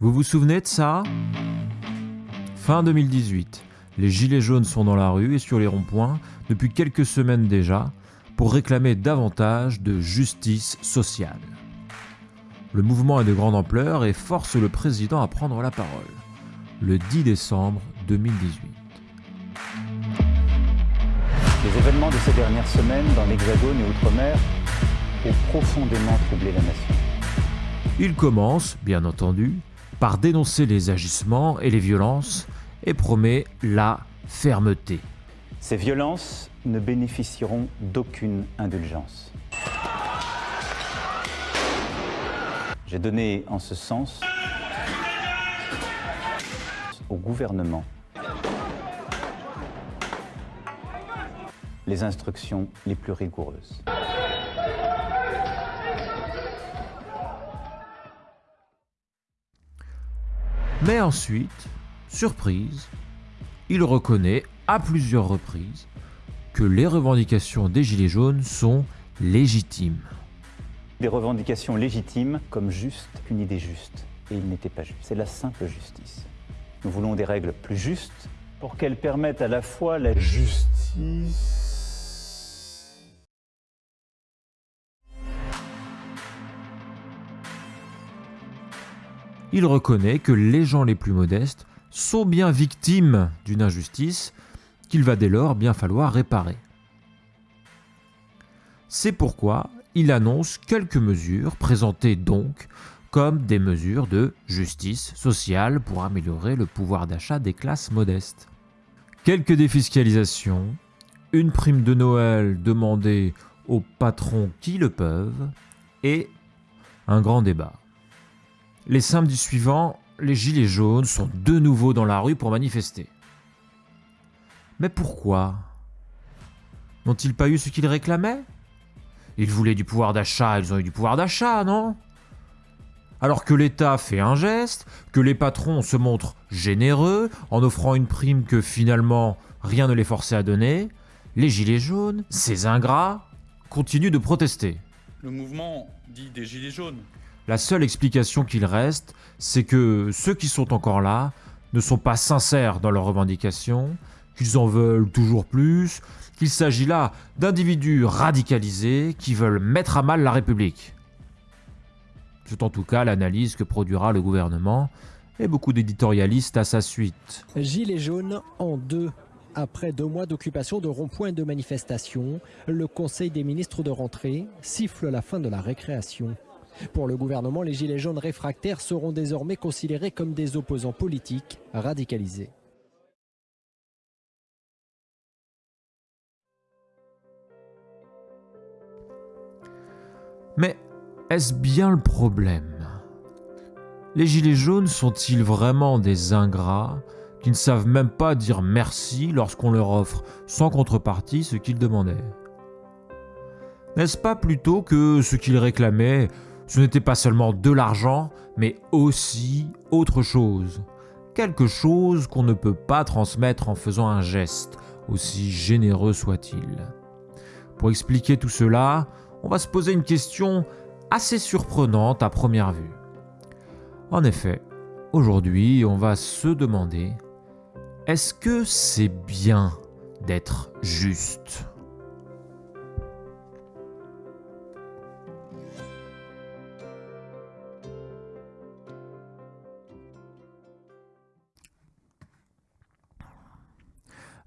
Vous vous souvenez de ça? Fin 2018, les Gilets jaunes sont dans la rue et sur les ronds-points depuis quelques semaines déjà pour réclamer davantage de justice sociale. Le mouvement est de grande ampleur et force le président à prendre la parole. Le 10 décembre 2018. Les événements de ces dernières semaines dans l'Hexagone et Outre-mer ont profondément troublé la nation. Il commence, bien entendu, par dénoncer les agissements et les violences et promet la fermeté. Ces violences ne bénéficieront d'aucune indulgence. J'ai donné en ce sens au gouvernement les instructions les plus rigoureuses. Mais ensuite, surprise, il reconnaît à plusieurs reprises que les revendications des Gilets jaunes sont légitimes. Des revendications légitimes comme juste une idée juste. Et il n'était pas juste. C'est la simple justice. Nous voulons des règles plus justes pour qu'elles permettent à la fois la justice il reconnaît que les gens les plus modestes sont bien victimes d'une injustice qu'il va dès lors bien falloir réparer. C'est pourquoi il annonce quelques mesures présentées donc comme des mesures de justice sociale pour améliorer le pouvoir d'achat des classes modestes. Quelques défiscalisations, une prime de Noël demandée aux patrons qui le peuvent et un grand débat. Les samedis suivants, les Gilets jaunes sont de nouveau dans la rue pour manifester. Mais pourquoi N'ont-ils pas eu ce qu'ils réclamaient? Ils voulaient du pouvoir d'achat, ils ont eu du pouvoir d'achat, non? Alors que l'État fait un geste, que les patrons se montrent généreux en offrant une prime que finalement rien ne les forçait à donner, les Gilets jaunes, ces ingrats, continuent de protester. Le mouvement dit des Gilets jaunes la seule explication qu'il reste, c'est que ceux qui sont encore là ne sont pas sincères dans leurs revendications, qu'ils en veulent toujours plus, qu'il s'agit là d'individus radicalisés qui veulent mettre à mal la République. C'est en tout cas l'analyse que produira le gouvernement et beaucoup d'éditorialistes à sa suite. Gilets jaunes en deux. Après deux mois d'occupation de ronds-points de manifestations, le Conseil des ministres de rentrée siffle la fin de la récréation. Pour le gouvernement, les Gilets jaunes réfractaires seront désormais considérés comme des opposants politiques radicalisés. Mais est-ce bien le problème? Les Gilets jaunes sont-ils vraiment des ingrats qui ne savent même pas dire merci lorsqu'on leur offre sans contrepartie ce qu'ils demandaient? N'est-ce pas plutôt que ce qu'ils réclamaient ce n'était pas seulement de l'argent, mais aussi autre chose. Quelque chose qu'on ne peut pas transmettre en faisant un geste, aussi généreux soit-il. Pour expliquer tout cela, on va se poser une question assez surprenante à première vue. En effet, aujourd'hui, on va se demander, est-ce que c'est bien d'être juste?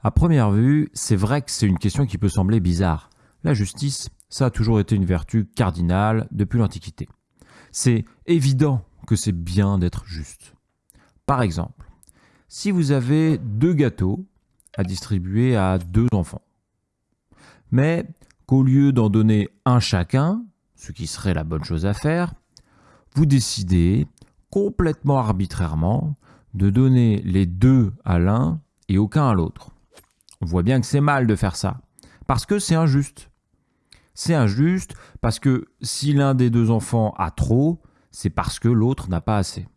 À première vue, c'est vrai que c'est une question qui peut sembler bizarre. La justice, ça a toujours été une vertu cardinale depuis l'Antiquité. C'est évident que c'est bien d'être juste. Par exemple, si vous avez deux gâteaux à distribuer à deux enfants, mais qu'au lieu d'en donner un chacun, ce qui serait la bonne chose à faire, vous décidez complètement arbitrairement de donner les deux à l'un et aucun à l'autre. On voit bien que c'est mal de faire ça. Parce que c'est injuste. C'est injuste parce que si l'un des deux enfants a trop, c'est parce que l'autre n'a pas assez.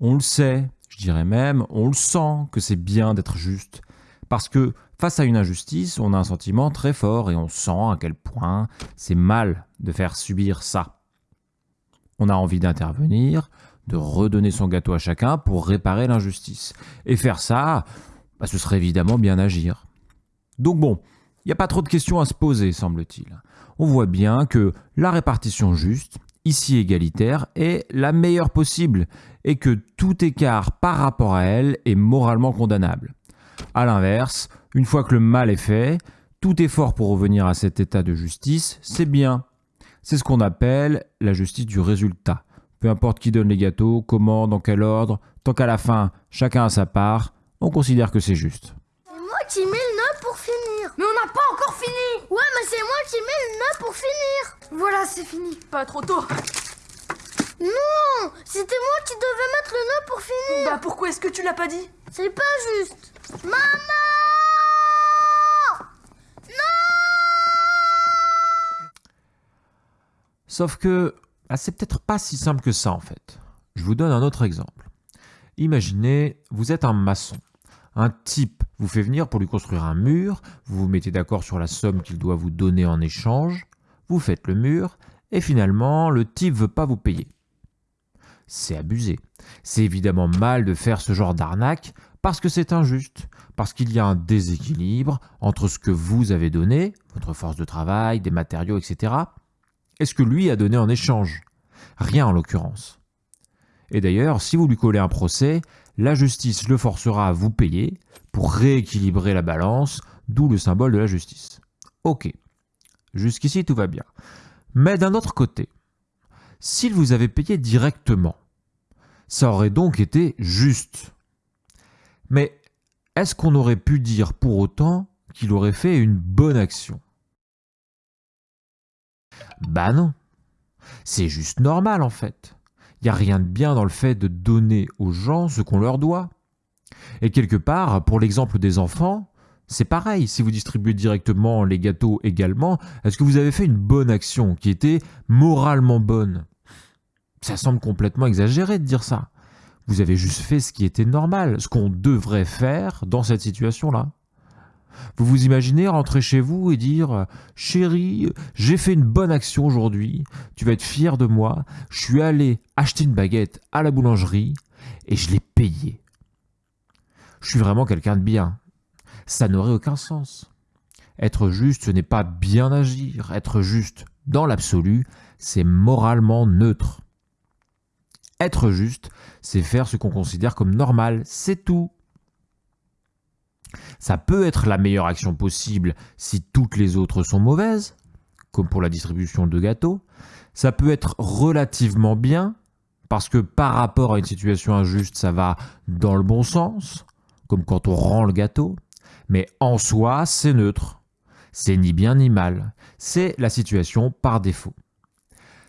On le sait, je dirais même, on le sent que c'est bien d'être juste. Parce que face à une injustice, on a un sentiment très fort et on sent à quel point c'est mal de faire subir ça. On a envie d'intervenir, de redonner son gâteau à chacun pour réparer l'injustice. Et faire ça, bah, ce serait évidemment bien agir. Donc bon, il n'y a pas trop de questions à se poser, semble-t-il. On voit bien que la répartition juste, ici égalitaire, est la meilleure possible et que tout écart par rapport à elle est moralement condamnable. A l'inverse, une fois que le mal est fait, tout effort pour revenir à cet état de justice, c'est bien. C'est ce qu'on appelle la justice du résultat. Peu importe qui donne les gâteaux, comment, dans quel ordre, tant qu'à la fin, chacun a sa part, on considère que c'est juste. C'est moi qui mets le nœud pour finir. Mais on n'a pas encore fini. Ouais, mais c'est moi qui mets le nœud pour finir. Voilà, c'est fini. Pas trop tôt. Non, c'était moi qui devais mettre le nœud pour finir. Bah pourquoi est-ce que tu l'as pas dit? C'est pas juste. Maman Sauf que ah, c'est peut-être pas si simple que ça en fait. Je vous donne un autre exemple. Imaginez, vous êtes un maçon. Un type vous fait venir pour lui construire un mur, vous vous mettez d'accord sur la somme qu'il doit vous donner en échange, vous faites le mur, et finalement, le type veut pas vous payer. C'est abusé. C'est évidemment mal de faire ce genre d'arnaque parce que c'est injuste, parce qu'il y a un déséquilibre entre ce que vous avez donné, votre force de travail, des matériaux, etc., et ce que lui a donné en échange. Rien en l'occurrence. Et d'ailleurs, si vous lui collez un procès, la justice le forcera à vous payer pour rééquilibrer la balance, d'où le symbole de la justice. Ok, jusqu'ici tout va bien. Mais d'un autre côté, s'il vous avait payé directement, ça aurait donc été juste. Mais est-ce qu'on aurait pu dire pour autant qu'il aurait fait une bonne action? Bah non. C'est juste normal en fait. A rien de bien dans le fait de donner aux gens ce qu'on leur doit. Et quelque part, pour l'exemple des enfants, c'est pareil, si vous distribuez directement les gâteaux également, est-ce que vous avez fait une bonne action qui était moralement bonne? Ça semble complètement exagéré de dire ça. Vous avez juste fait ce qui était normal, ce qu'on devrait faire dans cette situation-là. Vous vous imaginez rentrer chez vous et dire Chérie, j'ai fait une bonne action aujourd'hui, tu vas être fier de moi, je suis allé acheter une baguette à la boulangerie et je l'ai payée. Je suis vraiment quelqu'un de bien. Ça n'aurait aucun sens. Être juste, ce n'est pas bien agir. Être juste, dans l'absolu, c'est moralement neutre. Être juste, c'est faire ce qu'on considère comme normal, c'est tout. Ça peut être la meilleure action possible si toutes les autres sont mauvaises, comme pour la distribution de gâteaux. Ça peut être relativement bien, parce que par rapport à une situation injuste, ça va dans le bon sens, comme quand on rend le gâteau. Mais en soi, c'est neutre. C'est ni bien ni mal. C'est la situation par défaut.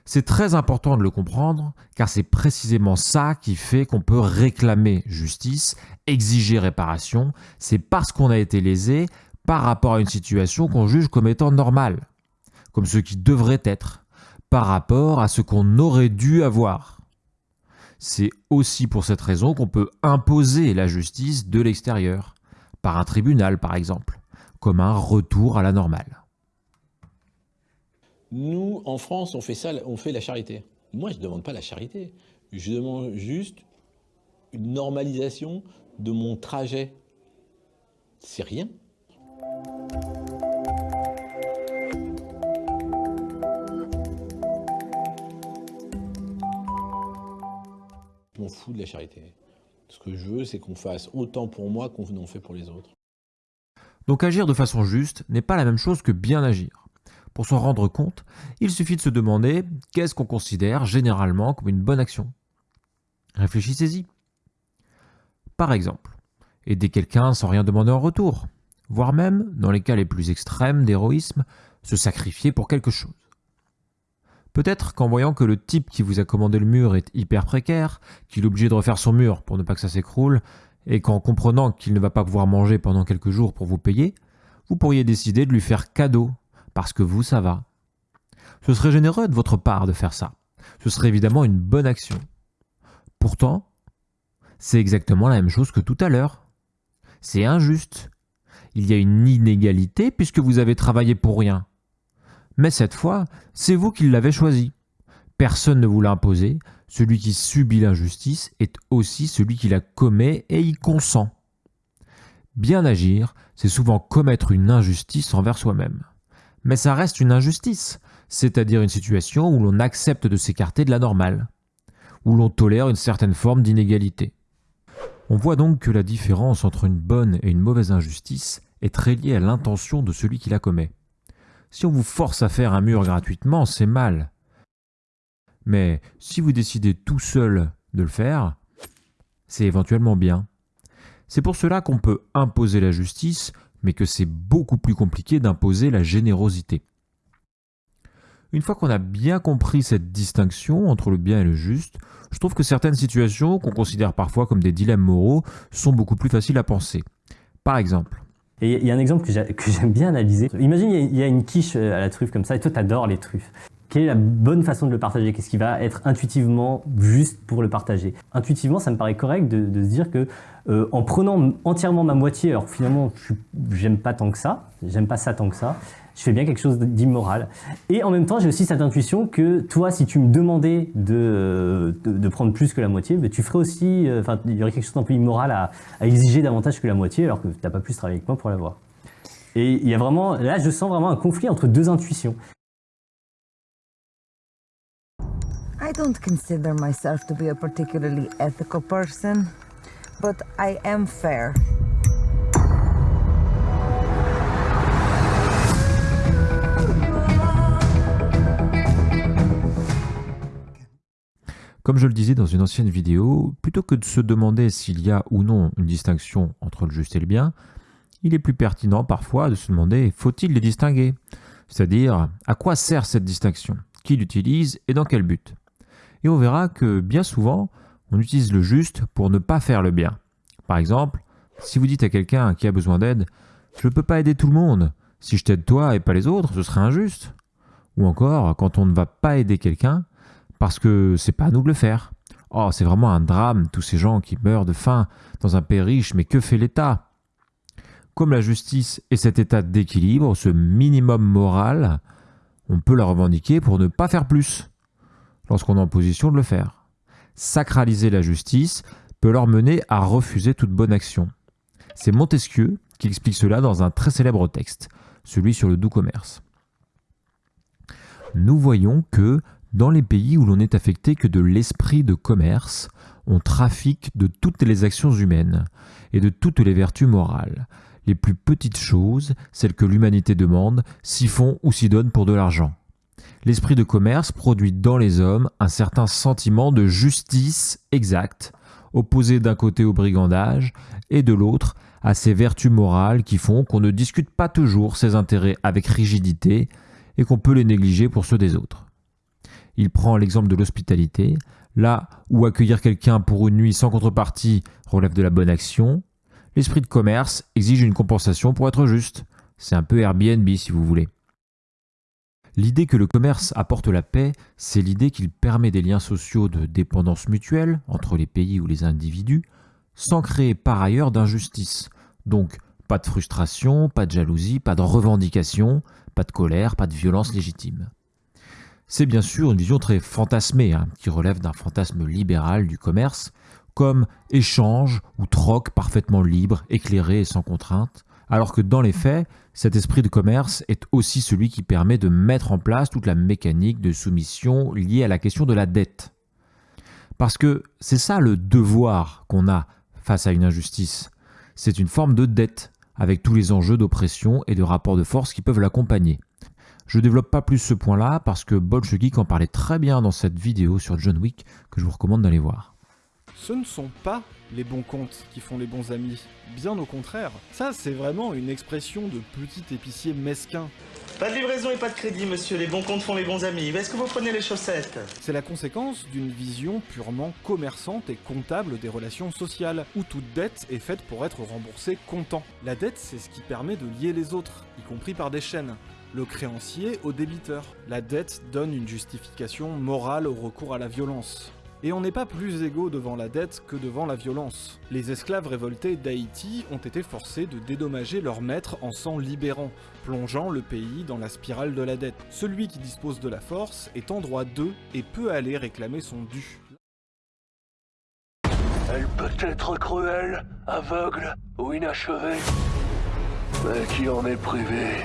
C'est très important de le comprendre, car c'est précisément ça qui fait qu'on peut réclamer justice, exiger réparation. C'est parce qu'on a été lésé par rapport à une situation qu'on juge comme étant normale, comme ce qui devrait être, par rapport à ce qu'on aurait dû avoir. C'est aussi pour cette raison qu'on peut imposer la justice de l'extérieur, par un tribunal par exemple, comme un retour à la normale. Nous, en France, on fait ça, on fait la charité. Moi, je ne demande pas la charité. Je demande juste une normalisation de mon trajet. C'est rien. Je m'en fous de la charité. Ce que je veux, c'est qu'on fasse autant pour moi qu'on en fait pour les autres. Donc agir de façon juste n'est pas la même chose que bien agir. Pour s'en rendre compte, il suffit de se demander qu'est-ce qu'on considère généralement comme une bonne action. Réfléchissez-y. Par exemple, aider quelqu'un sans rien demander en retour, voire même, dans les cas les plus extrêmes d'héroïsme, se sacrifier pour quelque chose. Peut-être qu'en voyant que le type qui vous a commandé le mur est hyper précaire, qu'il est obligé de refaire son mur pour ne pas que ça s'écroule, et qu'en comprenant qu'il ne va pas pouvoir manger pendant quelques jours pour vous payer, vous pourriez décider de lui faire cadeau parce que vous, ça va. Ce serait généreux de votre part de faire ça. Ce serait évidemment une bonne action. Pourtant, c'est exactement la même chose que tout à l'heure. C'est injuste. Il y a une inégalité puisque vous avez travaillé pour rien. Mais cette fois, c'est vous qui l'avez choisi. Personne ne vous l'a imposé, celui qui subit l'injustice est aussi celui qui la commet et y consent. Bien agir, c'est souvent commettre une injustice envers soi-même. Mais ça reste une injustice, c'est-à-dire une situation où l'on accepte de s'écarter de la normale, où l'on tolère une certaine forme d'inégalité. On voit donc que la différence entre une bonne et une mauvaise injustice est très liée à l'intention de celui qui la commet. Si on vous force à faire un mur gratuitement, c'est mal. Mais si vous décidez tout seul de le faire, c'est éventuellement bien. C'est pour cela qu'on peut imposer la justice, mais que c'est beaucoup plus compliqué d'imposer la générosité. Une fois qu'on a bien compris cette distinction entre le bien et le juste, je trouve que certaines situations qu'on considère parfois comme des dilemmes moraux sont beaucoup plus faciles à penser. Par exemple, il y a un exemple que j'aime bien analyser. Imagine, il y a une quiche euh, à la truffe comme ça, et toi, tu adores les truffes. Quelle est la bonne façon de le partager? Qu'est-ce qui va être intuitivement juste pour le partager? Intuitivement, ça me paraît correct de, se dire que euh, en prenant entièrement ma moitié, alors finalement, j'aime pas tant que ça, j'aime pas ça tant que ça, je fais bien quelque chose d'immoral. Et en même temps, j'ai aussi cette intuition que toi, si tu me demandais de, de, prendre plus que la moitié, tu ferais aussi, euh, enfin, il y aurait quelque chose d'un peu immoral à, à, exiger davantage que la moitié, alors que tu n'as pas plus travailler avec moi pour l'avoir. Et il y a vraiment, là, je sens vraiment un conflit entre deux intuitions. I don't consider myself to be a particularly ethical person, but I am fair. Comme je le disais dans une ancienne vidéo, plutôt que de se demander s'il y a ou non une distinction entre le juste et le bien, il est plus pertinent parfois de se demander faut-il les distinguer? C'est-à-dire, à quoi sert cette distinction? Qui l'utilise et dans quel but? Et on verra que bien souvent, on utilise le juste pour ne pas faire le bien. Par exemple, si vous dites à quelqu'un qui a besoin d'aide Je ne peux pas aider tout le monde. Si je t'aide toi et pas les autres, ce serait injuste. Ou encore, quand on ne va pas aider quelqu'un, parce que c'est pas à nous de le faire. Oh, c'est vraiment un drame, tous ces gens qui meurent de faim dans un pays riche, mais que fait l'État? Comme la justice est cet état d'équilibre, ce minimum moral, on peut la revendiquer pour ne pas faire plus, lorsqu'on est en position de le faire. Sacraliser la justice peut leur mener à refuser toute bonne action. C'est Montesquieu qui explique cela dans un très célèbre texte, celui sur le doux commerce. Nous voyons que dans les pays où l'on n'est affecté que de l'esprit de commerce, on trafique de toutes les actions humaines et de toutes les vertus morales. Les plus petites choses, celles que l'humanité demande, s'y font ou s'y donnent pour de l'argent. L'esprit de commerce produit dans les hommes un certain sentiment de justice exacte, opposé d'un côté au brigandage et de l'autre à ces vertus morales qui font qu'on ne discute pas toujours ses intérêts avec rigidité et qu'on peut les négliger pour ceux des autres. Il prend l'exemple de l'hospitalité, là où accueillir quelqu'un pour une nuit sans contrepartie relève de la bonne action. L'esprit de commerce exige une compensation pour être juste. C'est un peu Airbnb si vous voulez. L'idée que le commerce apporte la paix, c'est l'idée qu'il permet des liens sociaux de dépendance mutuelle entre les pays ou les individus, sans créer par ailleurs d'injustice. Donc, pas de frustration, pas de jalousie, pas de revendication, pas de colère, pas de violence légitime. C'est bien sûr une vision très fantasmée, hein, qui relève d'un fantasme libéral du commerce, comme échange ou troc parfaitement libre, éclairé et sans contrainte, alors que dans les faits, cet esprit de commerce est aussi celui qui permet de mettre en place toute la mécanique de soumission liée à la question de la dette. Parce que c'est ça le devoir qu'on a face à une injustice. C'est une forme de dette, avec tous les enjeux d'oppression et de rapport de force qui peuvent l'accompagner. Je développe pas plus ce point-là parce que Geek en parlait très bien dans cette vidéo sur John Wick que je vous recommande d'aller voir. Ce ne sont pas les bons comptes qui font les bons amis, bien au contraire. Ça, c'est vraiment une expression de petit épicier mesquin. Pas de livraison et pas de crédit, monsieur, les bons comptes font les bons amis. Est-ce que vous prenez les chaussettes? C'est la conséquence d'une vision purement commerçante et comptable des relations sociales, où toute dette est faite pour être remboursée comptant. La dette, c'est ce qui permet de lier les autres, y compris par des chaînes le créancier au débiteur. La dette donne une justification morale au recours à la violence. Et on n'est pas plus égaux devant la dette que devant la violence. Les esclaves révoltés d'Haïti ont été forcés de dédommager leur maître en s'en libérant, plongeant le pays dans la spirale de la dette. Celui qui dispose de la force est en droit d'eux et peut aller réclamer son dû. Elle peut être cruelle, aveugle ou inachevée. Mais qui en est privé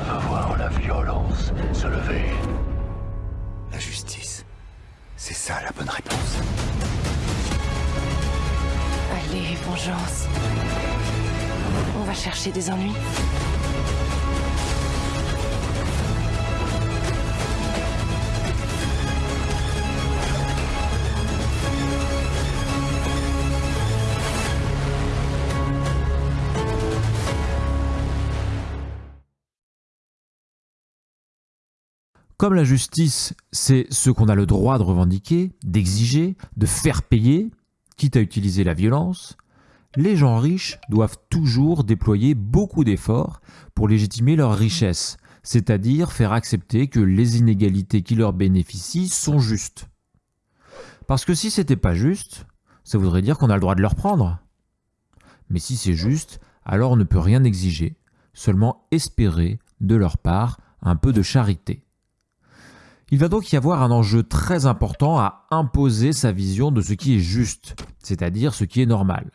va voir la violence se lever. C'est ça la bonne réponse. Allez, vengeance. On va chercher des ennuis. Comme la justice, c'est ce qu'on a le droit de revendiquer, d'exiger, de faire payer, quitte à utiliser la violence, les gens riches doivent toujours déployer beaucoup d'efforts pour légitimer leur richesse, c'est-à-dire faire accepter que les inégalités qui leur bénéficient sont justes. Parce que si c'était pas juste, ça voudrait dire qu'on a le droit de leur prendre. Mais si c'est juste, alors on ne peut rien exiger, seulement espérer de leur part un peu de charité. Il va donc y avoir un enjeu très important à imposer sa vision de ce qui est juste, c'est-à-dire ce qui est normal.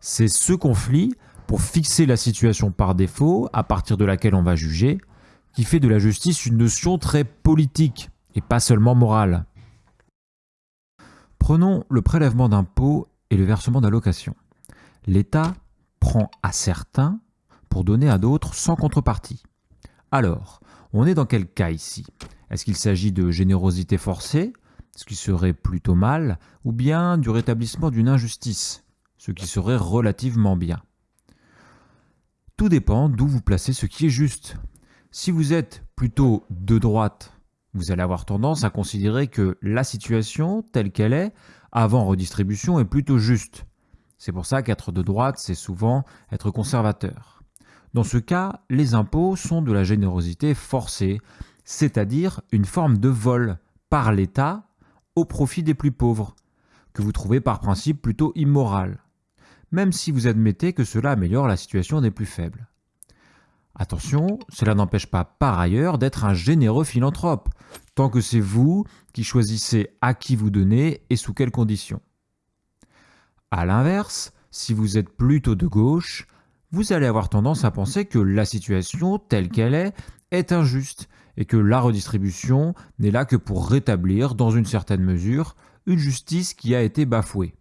C'est ce conflit, pour fixer la situation par défaut, à partir de laquelle on va juger, qui fait de la justice une notion très politique et pas seulement morale. Prenons le prélèvement d'impôts et le versement d'allocations. L'État prend à certains pour donner à d'autres sans contrepartie. Alors, on est dans quel cas ici? Est-ce qu'il s'agit de générosité forcée, ce qui serait plutôt mal, ou bien du rétablissement d'une injustice, ce qui serait relativement bien? Tout dépend d'où vous placez ce qui est juste. Si vous êtes plutôt de droite, vous allez avoir tendance à considérer que la situation telle qu'elle est, avant redistribution, est plutôt juste. C'est pour ça qu'être de droite, c'est souvent être conservateur. Dans ce cas, les impôts sont de la générosité forcée, c'est-à-dire une forme de vol par l'État au profit des plus pauvres, que vous trouvez par principe plutôt immoral, même si vous admettez que cela améliore la situation des plus faibles. Attention, cela n'empêche pas par ailleurs d'être un généreux philanthrope, tant que c'est vous qui choisissez à qui vous donnez et sous quelles conditions. A l'inverse, si vous êtes plutôt de gauche, vous allez avoir tendance à penser que la situation telle qu'elle est est injuste et que la redistribution n'est là que pour rétablir, dans une certaine mesure, une justice qui a été bafouée.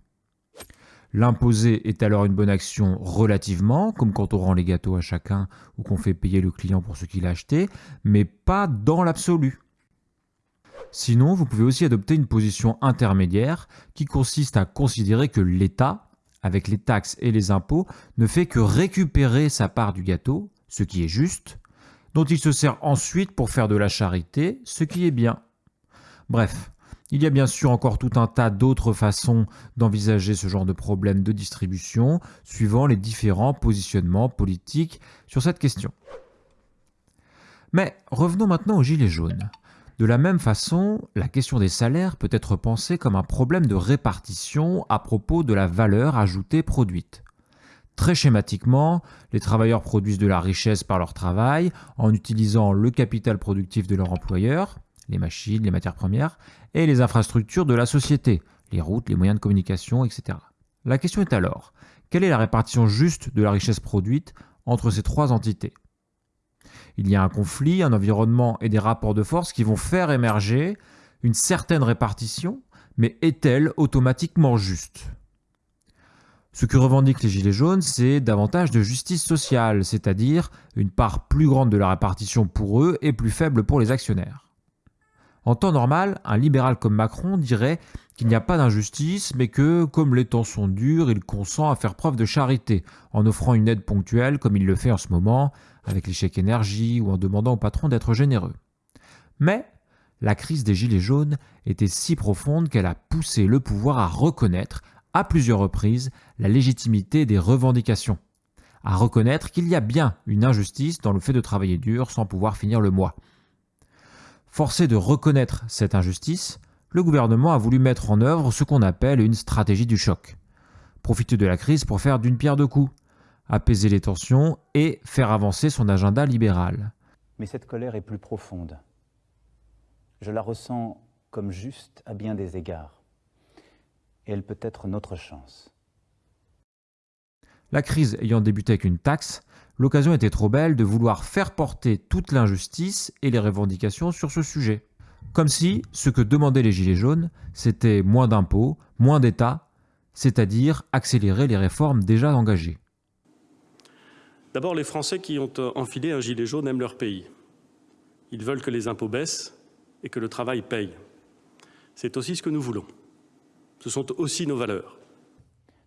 L'imposer est alors une bonne action relativement, comme quand on rend les gâteaux à chacun ou qu'on fait payer le client pour ce qu'il a acheté, mais pas dans l'absolu. Sinon, vous pouvez aussi adopter une position intermédiaire qui consiste à considérer que l'État, avec les taxes et les impôts, ne fait que récupérer sa part du gâteau, ce qui est juste, dont il se sert ensuite pour faire de la charité, ce qui est bien. Bref, il y a bien sûr encore tout un tas d'autres façons d'envisager ce genre de problème de distribution, suivant les différents positionnements politiques sur cette question. Mais revenons maintenant aux Gilets jaunes. De la même façon, la question des salaires peut être pensée comme un problème de répartition à propos de la valeur ajoutée produite. Très schématiquement, les travailleurs produisent de la richesse par leur travail en utilisant le capital productif de leur employeur, les machines, les matières premières, et les infrastructures de la société, les routes, les moyens de communication, etc. La question est alors, quelle est la répartition juste de la richesse produite entre ces trois entités? Il y a un conflit, un environnement et des rapports de force qui vont faire émerger une certaine répartition, mais est-elle automatiquement juste? Ce que revendiquent les Gilets jaunes, c'est davantage de justice sociale, c'est-à-dire une part plus grande de la répartition pour eux et plus faible pour les actionnaires. En temps normal, un libéral comme Macron dirait qu'il n'y a pas d'injustice, mais que, comme les temps sont durs, il consent à faire preuve de charité, en offrant une aide ponctuelle, comme il le fait en ce moment, avec chèques énergie ou en demandant au patron d'être généreux. Mais la crise des Gilets jaunes était si profonde qu'elle a poussé le pouvoir à reconnaître, à plusieurs reprises la légitimité des revendications, à reconnaître qu'il y a bien une injustice dans le fait de travailler dur sans pouvoir finir le mois. Forcé de reconnaître cette injustice, le gouvernement a voulu mettre en œuvre ce qu'on appelle une stratégie du choc. Profiter de la crise pour faire d'une pierre deux coups, apaiser les tensions et faire avancer son agenda libéral. Mais cette colère est plus profonde. Je la ressens comme juste à bien des égards. Et elle peut être notre chance. La crise ayant débuté avec une taxe, l'occasion était trop belle de vouloir faire porter toute l'injustice et les revendications sur ce sujet. Comme si ce que demandaient les Gilets jaunes, c'était moins d'impôts, moins d'État, c'est-à-dire accélérer les réformes déjà engagées. D'abord, les Français qui ont enfilé un gilet jaune aiment leur pays. Ils veulent que les impôts baissent et que le travail paye. C'est aussi ce que nous voulons. Ce sont aussi nos valeurs.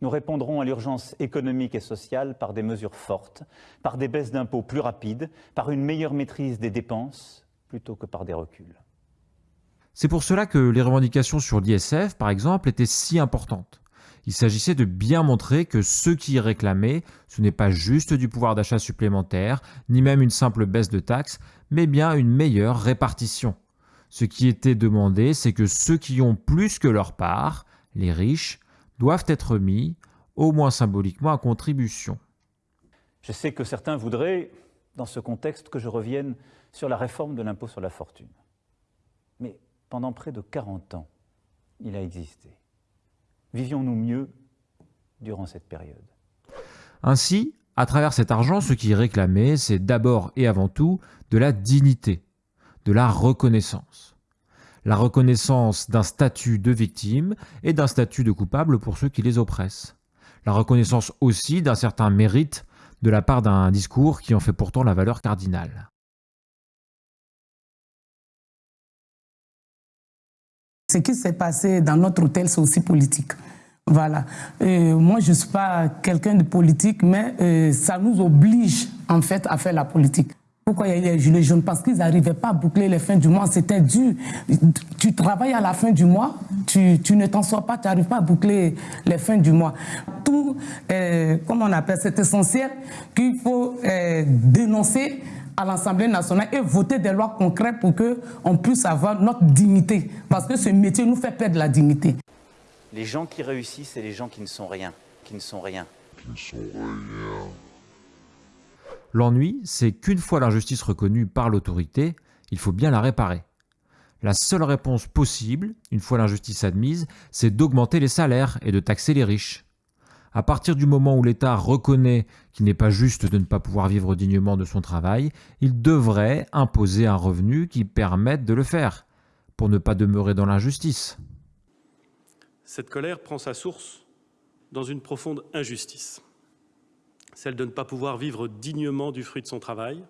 Nous répondrons à l'urgence économique et sociale par des mesures fortes, par des baisses d'impôts plus rapides, par une meilleure maîtrise des dépenses, plutôt que par des reculs. C'est pour cela que les revendications sur l'ISF, par exemple, étaient si importantes. Il s'agissait de bien montrer que ceux qui y réclamaient, ce n'est pas juste du pouvoir d'achat supplémentaire, ni même une simple baisse de taxes, mais bien une meilleure répartition. Ce qui était demandé, c'est que ceux qui ont plus que leur part, les riches, doivent être mis, au moins symboliquement, à contribution. Je sais que certains voudraient, dans ce contexte, que je revienne sur la réforme de l'impôt sur la fortune. Mais pendant près de 40 ans, il a existé. Vivions-nous mieux durant cette période? Ainsi, à travers cet argent, ce qui est réclamé, c'est d'abord et avant tout de la dignité, de la reconnaissance. La reconnaissance d'un statut de victime et d'un statut de coupable pour ceux qui les oppressent. La reconnaissance aussi d'un certain mérite de la part d'un discours qui en fait pourtant la valeur cardinale. Ce qui s'est passé dans notre hôtel, c'est aussi politique. Voilà. Euh, moi, je ne suis pas quelqu'un de politique, mais euh, ça nous oblige, en fait, à faire la politique. Pourquoi il y a eu les gilets jaunes? Parce qu'ils n'arrivaient pas à boucler les fins du mois. C'était dur. Tu travailles à la fin du mois, tu, tu ne t'en sors pas, tu n'arrives pas à boucler les fins du mois. Tout, euh, comment on appelle, c'est essentiel qu'il faut euh, dénoncer à l'Assemblée nationale et voter des lois concrètes pour qu'on puisse avoir notre dignité. Parce que ce métier nous fait perdre la dignité. Les gens qui réussissent, c'est les gens qui ne sont rien, qui ne sont rien. Qui ne sont rien. L'ennui, c'est qu'une fois l'injustice reconnue par l'autorité, il faut bien la réparer. La seule réponse possible, une fois l'injustice admise, c'est d'augmenter les salaires et de taxer les riches. À partir du moment où l'État reconnaît qu'il n'est pas juste de ne pas pouvoir vivre dignement de son travail, il devrait imposer un revenu qui permette de le faire, pour ne pas demeurer dans l'injustice. Cette colère prend sa source dans une profonde injustice, celle de ne pas pouvoir vivre dignement du fruit de son travail.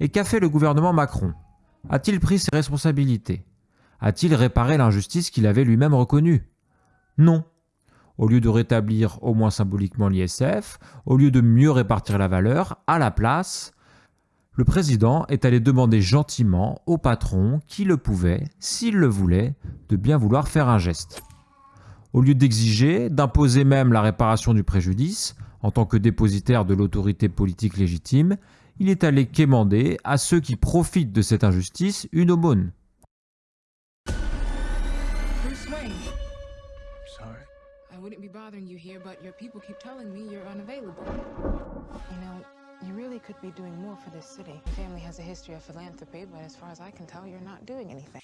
Et qu'a fait le gouvernement Macron? A-t-il pris ses responsabilités? A-t-il réparé l'injustice qu'il avait lui-même reconnue? Non. Au lieu de rétablir au moins symboliquement l'ISF, au lieu de mieux répartir la valeur, à la place, le président est allé demander gentiment au patron qui le pouvait, s'il le voulait, de bien vouloir faire un geste. Au lieu d'exiger, d'imposer même la réparation du préjudice, en tant que dépositaire de l'autorité politique légitime, il est allé quémander à ceux qui profitent de cette injustice une aumône. Bruce Wayne. Sorry. I wouldn't be bothering you here, but your people keep telling me you're unavailable. You know, you really could be doing more for this city. Family has a history of philanthropy, but as far as I can tell, you're not doing anything.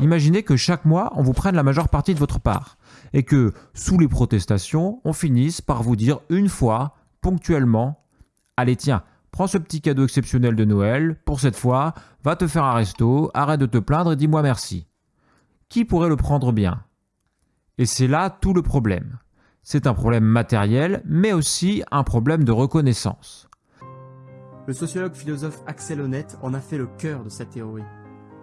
Imaginez que chaque mois, on vous prenne la majeure partie de votre part, et que, sous les protestations, on finisse par vous dire une fois, ponctuellement, Allez tiens, prends ce petit cadeau exceptionnel de Noël, pour cette fois, va te faire un resto, arrête de te plaindre et dis-moi merci. Qui pourrait le prendre bien? Et c'est là tout le problème. C'est un problème matériel, mais aussi un problème de reconnaissance. Le sociologue philosophe Axel Honneth en a fait le cœur de sa théorie.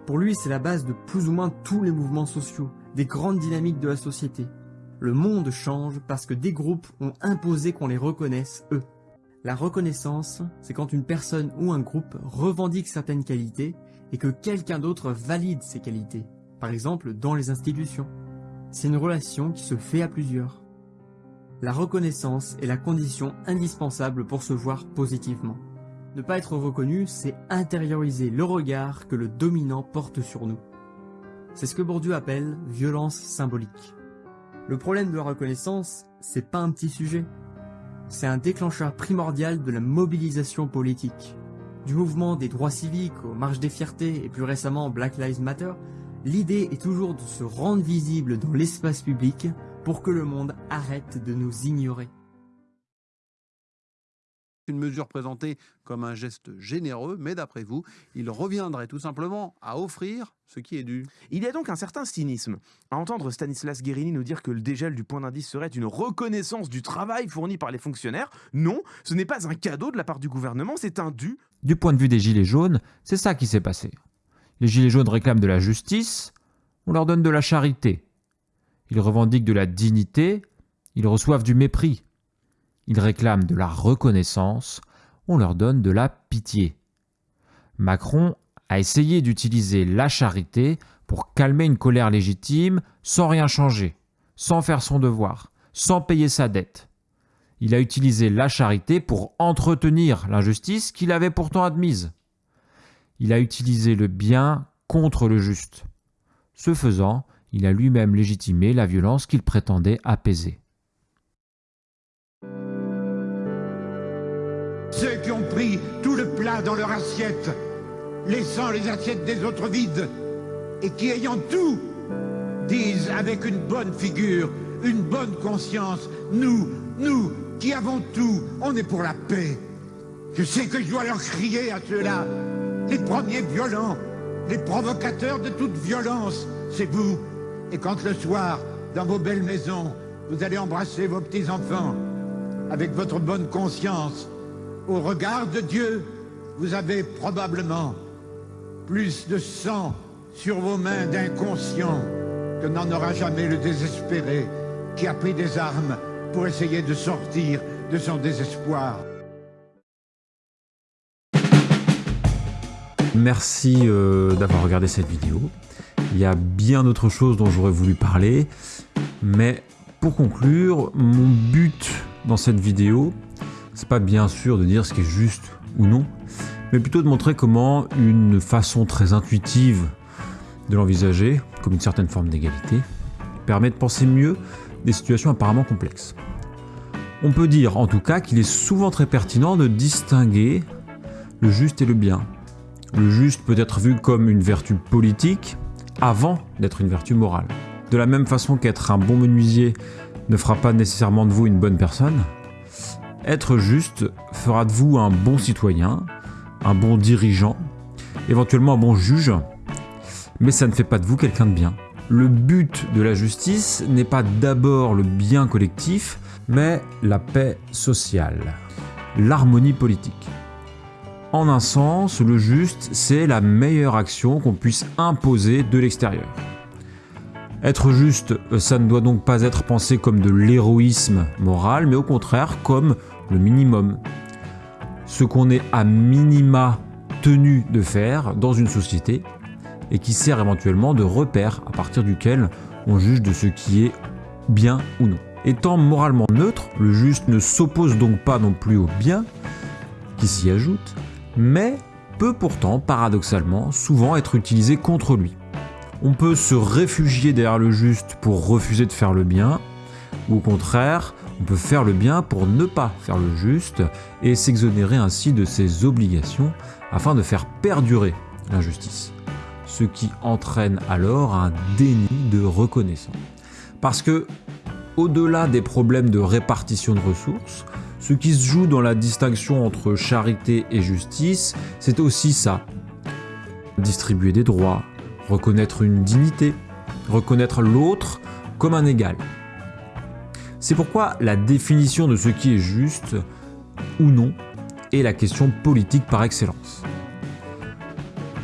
Pour lui, c'est la base de plus ou moins tous les mouvements sociaux, des grandes dynamiques de la société. Le monde change parce que des groupes ont imposé qu'on les reconnaisse, eux. La reconnaissance, c'est quand une personne ou un groupe revendique certaines qualités et que quelqu'un d'autre valide ces qualités, par exemple dans les institutions. C'est une relation qui se fait à plusieurs. La reconnaissance est la condition indispensable pour se voir positivement. Ne pas être reconnu, c'est intérioriser le regard que le dominant porte sur nous. C'est ce que Bourdieu appelle violence symbolique. Le problème de la reconnaissance, c'est pas un petit sujet. C'est un déclencheur primordial de la mobilisation politique. Du mouvement des droits civiques aux marches des fiertés et plus récemment Black Lives Matter, l'idée est toujours de se rendre visible dans l'espace public pour que le monde arrête de nous ignorer. Une mesure présentée comme un geste généreux, mais d'après vous, il reviendrait tout simplement à offrir ce qui est dû. Il y a donc un certain cynisme à entendre Stanislas Guérini nous dire que le dégel du point d'indice serait une reconnaissance du travail fourni par les fonctionnaires. Non, ce n'est pas un cadeau de la part du gouvernement, c'est un dû. Du point de vue des Gilets jaunes, c'est ça qui s'est passé. Les Gilets jaunes réclament de la justice, on leur donne de la charité. Ils revendiquent de la dignité, ils reçoivent du mépris. Ils réclament de la reconnaissance, on leur donne de la pitié. Macron a essayé d'utiliser la charité pour calmer une colère légitime sans rien changer, sans faire son devoir, sans payer sa dette. Il a utilisé la charité pour entretenir l'injustice qu'il avait pourtant admise. Il a utilisé le bien contre le juste. Ce faisant, il a lui-même légitimé la violence qu'il prétendait apaiser. Tout le plat dans leur assiette, laissant les assiettes des autres vides, et qui ayant tout, disent avec une bonne figure, une bonne conscience, nous, nous, qui avons tout, on est pour la paix. Je sais que je dois leur crier à ceux-là, les premiers violents, les provocateurs de toute violence, c'est vous. Et quand le soir, dans vos belles maisons, vous allez embrasser vos petits-enfants, avec votre bonne conscience, au regard de Dieu, vous avez probablement plus de sang sur vos mains d'inconscient que n'en aura jamais le désespéré qui a pris des armes pour essayer de sortir de son désespoir. Merci euh, d'avoir regardé cette vidéo. Il y a bien d'autres choses dont j'aurais voulu parler, mais pour conclure, mon but dans cette vidéo, c'est pas bien sûr de dire ce qui est juste ou non, mais plutôt de montrer comment une façon très intuitive de l'envisager, comme une certaine forme d'égalité, permet de penser mieux des situations apparemment complexes. On peut dire en tout cas qu'il est souvent très pertinent de distinguer le juste et le bien. Le juste peut être vu comme une vertu politique avant d'être une vertu morale. De la même façon qu'être un bon menuisier ne fera pas nécessairement de vous une bonne personne, être juste fera de vous un bon citoyen, un bon dirigeant, éventuellement un bon juge, mais ça ne fait pas de vous quelqu'un de bien. Le but de la justice n'est pas d'abord le bien collectif, mais la paix sociale, l'harmonie politique. En un sens, le juste, c'est la meilleure action qu'on puisse imposer de l'extérieur. Être juste, ça ne doit donc pas être pensé comme de l'héroïsme moral, mais au contraire comme le minimum. Ce qu'on est à minima tenu de faire dans une société et qui sert éventuellement de repère à partir duquel on juge de ce qui est bien ou non. Étant moralement neutre, le juste ne s'oppose donc pas non plus au bien qui s'y ajoute, mais peut pourtant, paradoxalement, souvent être utilisé contre lui. On peut se réfugier derrière le juste pour refuser de faire le bien, ou au contraire, on peut faire le bien pour ne pas faire le juste et s'exonérer ainsi de ses obligations afin de faire perdurer l'injustice. Ce qui entraîne alors un déni de reconnaissance. Parce que, au-delà des problèmes de répartition de ressources, ce qui se joue dans la distinction entre charité et justice, c'est aussi ça. Distribuer des droits, reconnaître une dignité, reconnaître l'autre comme un égal. C'est pourquoi la définition de ce qui est juste ou non est la question politique par excellence.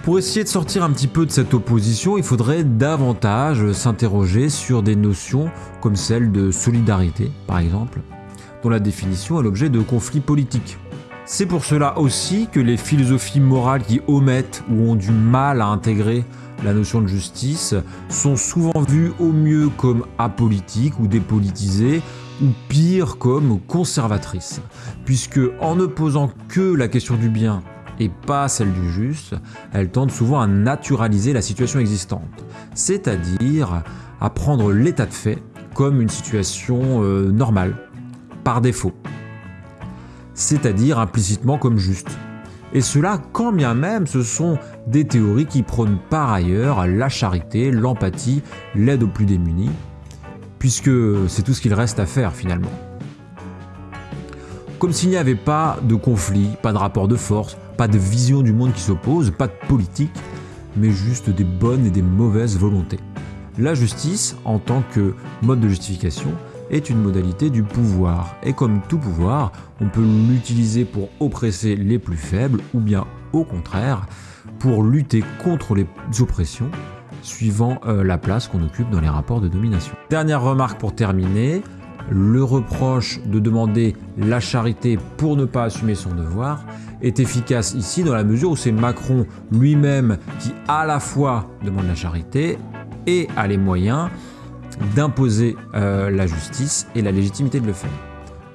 Pour essayer de sortir un petit peu de cette opposition, il faudrait davantage s'interroger sur des notions comme celle de solidarité, par exemple, dont la définition est l'objet de conflits politiques. C'est pour cela aussi que les philosophies morales qui omettent ou ont du mal à intégrer la notion de justice, sont souvent vues au mieux comme apolitiques ou dépolitisées, ou pire comme conservatrices, puisque en ne posant que la question du bien et pas celle du juste, elles tendent souvent à naturaliser la situation existante, c'est-à-dire à prendre l'état de fait comme une situation euh, normale, par défaut, c'est-à-dire implicitement comme juste. Et cela quand bien même ce sont des théories qui prônent par ailleurs la charité, l'empathie, l'aide aux plus démunis, puisque c'est tout ce qu'il reste à faire finalement. Comme s'il n'y avait pas de conflit, pas de rapport de force, pas de vision du monde qui s'oppose, pas de politique, mais juste des bonnes et des mauvaises volontés. La justice, en tant que mode de justification, est une modalité du pouvoir, et comme tout pouvoir, on peut l'utiliser pour oppresser les plus faibles, ou bien au contraire, pour lutter contre les oppressions, suivant euh, la place qu'on occupe dans les rapports de domination. Dernière remarque pour terminer, le reproche de demander la charité pour ne pas assumer son devoir est efficace ici dans la mesure où c'est Macron lui-même qui à la fois demande la charité et a les moyens d'imposer euh, la justice et la légitimité de le faire.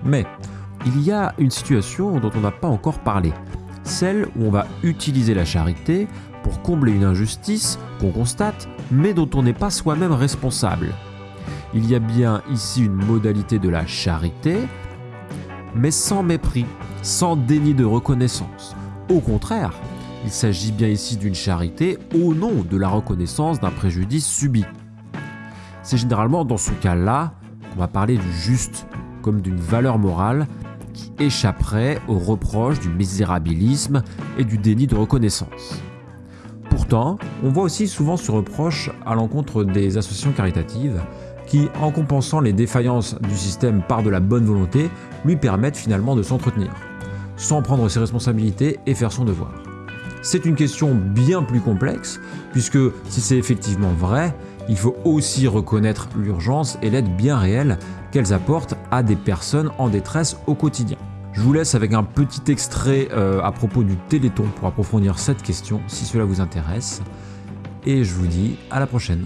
Mais il y a une situation dont on n'a pas encore parlé, celle où on va utiliser la charité pour combler une injustice qu'on constate, mais dont on n'est pas soi-même responsable. Il y a bien ici une modalité de la charité, mais sans mépris, sans déni de reconnaissance. Au contraire, il s'agit bien ici d'une charité au nom de la reconnaissance d'un préjudice subi. C'est généralement dans ce cas-là qu'on va parler du juste, comme d'une valeur morale qui échapperait aux reproches du misérabilisme et du déni de reconnaissance. Pourtant, on voit aussi souvent ce reproche à l'encontre des associations caritatives qui, en compensant les défaillances du système par de la bonne volonté, lui permettent finalement de s'entretenir, sans prendre ses responsabilités et faire son devoir. C'est une question bien plus complexe, puisque si c'est effectivement vrai, il faut aussi reconnaître l'urgence et l'aide bien réelle qu'elles apportent à des personnes en détresse au quotidien. Je vous laisse avec un petit extrait euh, à propos du Téléthon pour approfondir cette question si cela vous intéresse. Et je vous dis à la prochaine.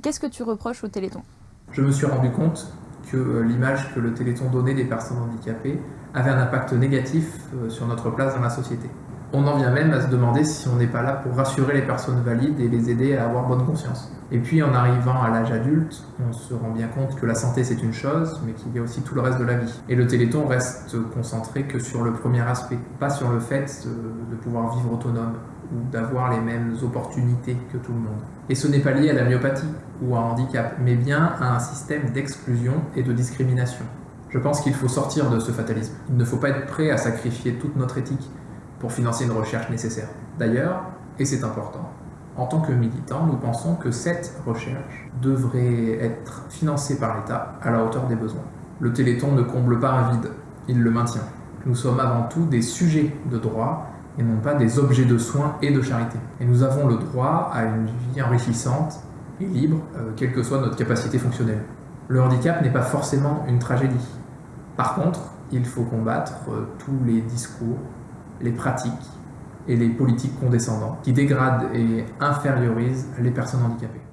Qu'est-ce que tu reproches au Téléthon? Je me suis rendu compte que euh, l'image que le Téléthon donnait des personnes handicapées avait un impact négatif euh, sur notre place dans la société. On en vient même à se demander si on n'est pas là pour rassurer les personnes valides et les aider à avoir bonne conscience. Et puis en arrivant à l'âge adulte, on se rend bien compte que la santé c'est une chose, mais qu'il y a aussi tout le reste de la vie. Et le Téléthon reste concentré que sur le premier aspect, pas sur le fait de pouvoir vivre autonome ou d'avoir les mêmes opportunités que tout le monde. Et ce n'est pas lié à la myopathie ou à un handicap, mais bien à un système d'exclusion et de discrimination. Je pense qu'il faut sortir de ce fatalisme. Il ne faut pas être prêt à sacrifier toute notre éthique pour financer une recherche nécessaire. D'ailleurs, et c'est important, en tant que militants, nous pensons que cette recherche devrait être financée par l'État à la hauteur des besoins. Le Téléthon ne comble pas un vide, il le maintient. Nous sommes avant tout des sujets de droit et non pas des objets de soins et de charité. Et nous avons le droit à une vie enrichissante et libre, euh, quelle que soit notre capacité fonctionnelle. Le handicap n'est pas forcément une tragédie. Par contre, il faut combattre euh, tous les discours, les pratiques et les politiques condescendantes qui dégradent et infériorisent les personnes handicapées.